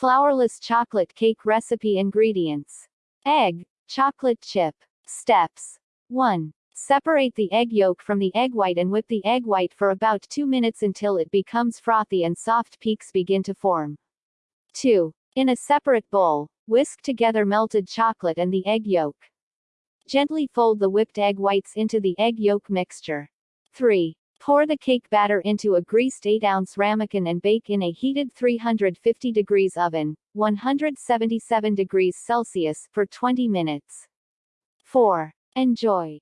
Flourless chocolate cake recipe ingredients. Egg, chocolate chip. Steps. 1. Separate the egg yolk from the egg white and whip the egg white for about 2 minutes until it becomes frothy and soft peaks begin to form. 2. In a separate bowl, whisk together melted chocolate and the egg yolk. Gently fold the whipped egg whites into the egg yolk mixture. 3. Pour the cake batter into a greased 8-ounce ramekin and bake in a heated 350 degrees oven, 177 degrees Celsius, for 20 minutes. 4. Enjoy.